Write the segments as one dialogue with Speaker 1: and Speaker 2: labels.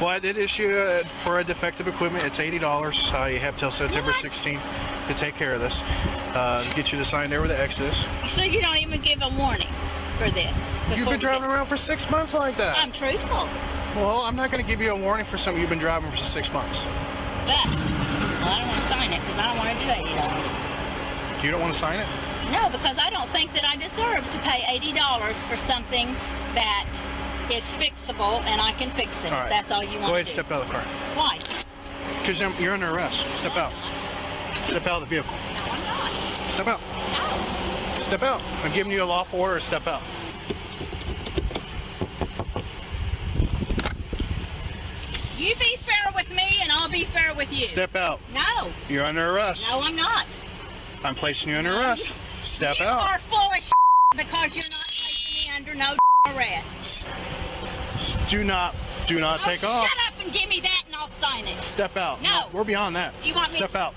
Speaker 1: Well, I did issue uh, for a defective equipment. It's eighty dollars. Uh, you have till September 16th to take care of this. Uh, get you to sign there with the Exodus.
Speaker 2: So you don't even give a warning for this.
Speaker 1: You've been driving around for six months like that.
Speaker 2: I'm truthful,
Speaker 1: Well, I'm not going to give you a warning for something you've been driving for six months.
Speaker 2: but well, I don't want to sign it because I don't want to do eighty dollars.
Speaker 1: You don't want to sign it?
Speaker 2: No, because I don't think that I deserve to pay eighty dollars for something that is fixable and I can fix it.
Speaker 1: All
Speaker 2: if. That's all you want
Speaker 1: Go ahead, step out of the car.
Speaker 2: Why?
Speaker 1: Because you're under arrest. Step
Speaker 2: No,
Speaker 1: out. Step out of the vehicle.
Speaker 2: No, I'm not.
Speaker 1: Step out.
Speaker 2: No.
Speaker 1: Step out. I'm giving you a lawful order. Step out.
Speaker 2: You be fair with me and I'll be fair with you.
Speaker 1: Step out.
Speaker 2: No.
Speaker 1: You're under arrest.
Speaker 2: No, I'm not.
Speaker 1: I'm placing you under arrest. Step
Speaker 2: you
Speaker 1: out.
Speaker 2: are full of because you're not placing me under no arrest.
Speaker 1: Do not, do not oh, take
Speaker 2: oh,
Speaker 1: off.
Speaker 2: Shut up and give me that and I'll sign it.
Speaker 1: Step out.
Speaker 2: No.
Speaker 1: We're beyond that.
Speaker 2: You want me
Speaker 1: Step out.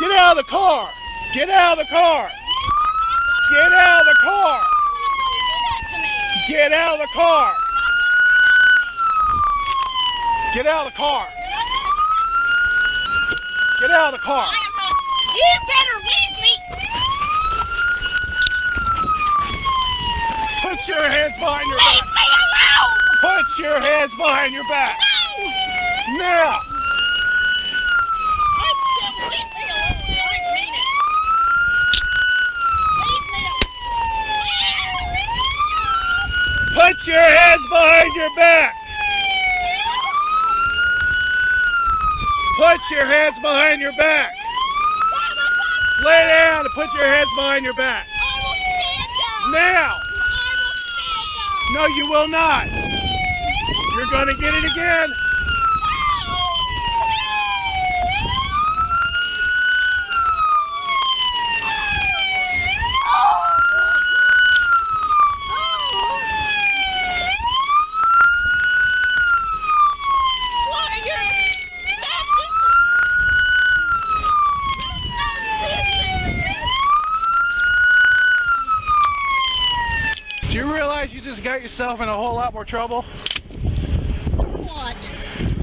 Speaker 1: Get out of the car! Get out of the car! Get out of the car!
Speaker 2: Do that to me.
Speaker 1: Get out of the car! Get out of the car! Get out of the car!
Speaker 2: I am not. You better leave me.
Speaker 1: Put your hands behind your
Speaker 2: Leave
Speaker 1: back!
Speaker 2: me alone.
Speaker 1: Put your hands behind your back!
Speaker 2: No.
Speaker 1: Now!
Speaker 2: I said leave me alone. I mean it. Leave me alone.
Speaker 1: Put your hands behind your back! Put your hands behind your back! Lay down and put your hands behind your back! Now! No, you will not! You're gonna get it again! Do you realize you just got yourself in a whole lot more trouble
Speaker 2: What?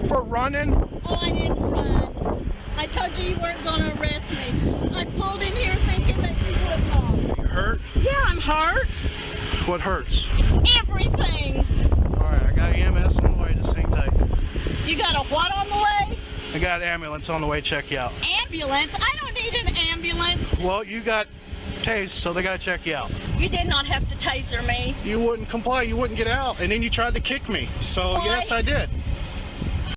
Speaker 1: for running?
Speaker 2: Oh, I didn't run. I told you you weren't going to arrest me. I pulled in here thinking that you would not.
Speaker 1: You hurt?
Speaker 2: Yeah, I'm hurt.
Speaker 1: What hurts?
Speaker 2: Everything.
Speaker 1: Alright, I got EMS on the way, just hang tight.
Speaker 2: You got a what on the way?
Speaker 1: I got ambulance on the way, check you out.
Speaker 2: Ambulance? I don't need an ambulance.
Speaker 1: Well, you got tased, so they gotta check you out.
Speaker 2: You did not have to taser me.
Speaker 1: You wouldn't comply, you wouldn't get out, and then you tried to kick me. So
Speaker 2: Why?
Speaker 1: yes, I did.